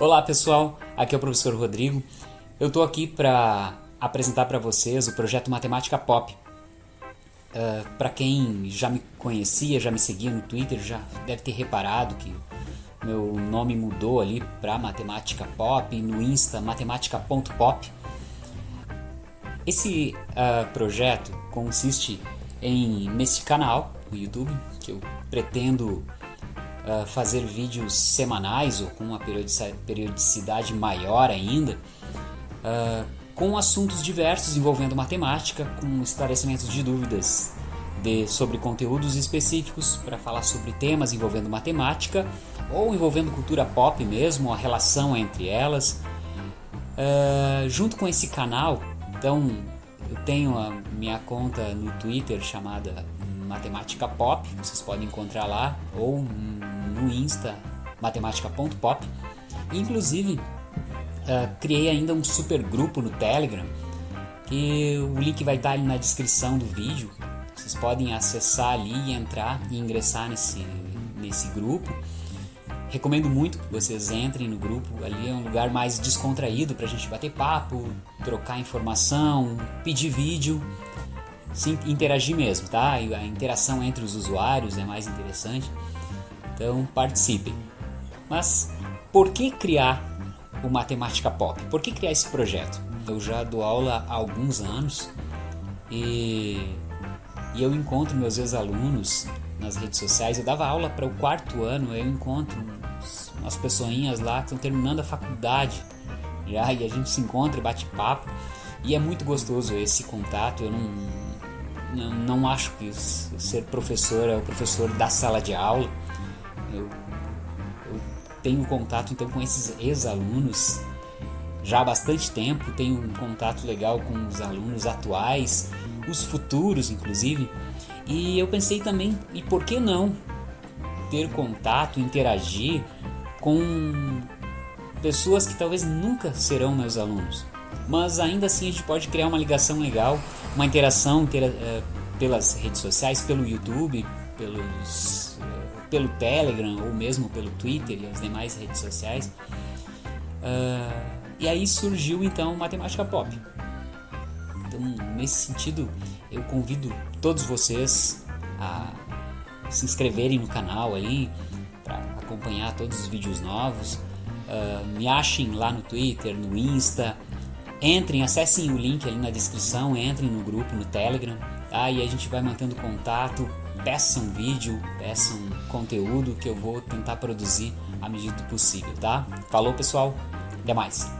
Olá pessoal, aqui é o professor Rodrigo. Eu estou aqui para apresentar para vocês o projeto Matemática Pop. Uh, para quem já me conhecia, já me seguia no Twitter, já deve ter reparado que meu nome mudou ali para Matemática Pop, no Insta matemática.pop. Esse uh, projeto consiste em nesse canal no YouTube que eu pretendo fazer vídeos semanais ou com uma periodicidade maior ainda, uh, com assuntos diversos envolvendo matemática, com esclarecimentos de dúvidas de, sobre conteúdos específicos para falar sobre temas envolvendo matemática ou envolvendo cultura pop mesmo, a relação entre elas. Uh, junto com esse canal, então eu tenho a minha conta no Twitter chamada Matemática Pop, vocês podem encontrar lá, ou no Insta, matemática.pop. Inclusive, uh, criei ainda um super grupo no Telegram, que o link vai estar ali na descrição do vídeo. Vocês podem acessar ali e entrar e ingressar nesse, nesse grupo. Recomendo muito que vocês entrem no grupo, ali é um lugar mais descontraído para a gente bater papo, trocar informação, pedir vídeo se interagir mesmo, tá? A interação entre os usuários é mais interessante. Então participem. Mas por que criar o Matemática Pop? Por que criar esse projeto? Eu já dou aula há alguns anos e, e eu encontro meus ex-alunos nas redes sociais. Eu dava aula para o quarto ano, eu encontro umas pessoinhas lá que estão terminando a faculdade já, e a gente se encontra bate papo. E é muito gostoso esse contato. Eu não, não, não acho que ser professor é o professor da sala de aula. Eu, eu tenho contato então com esses ex-alunos já há bastante tempo, tenho um contato legal com os alunos atuais, os futuros inclusive. E eu pensei também, e por que não ter contato, interagir com pessoas que talvez nunca serão meus alunos? mas ainda assim a gente pode criar uma ligação legal, uma interação uh, pelas redes sociais, pelo YouTube, pelos, pelo Telegram ou mesmo pelo Twitter e as demais redes sociais. Uh, e aí surgiu então Matemática Pop. Então, nesse sentido, eu convido todos vocês a se inscreverem no canal aí para acompanhar todos os vídeos novos. Uh, me achem lá no Twitter, no Insta, Entrem, acessem o link ali na descrição, entrem no grupo, no Telegram, tá? E a gente vai mantendo contato, peçam vídeo, peçam conteúdo que eu vou tentar produzir à medida do possível, tá? Falou pessoal, até mais!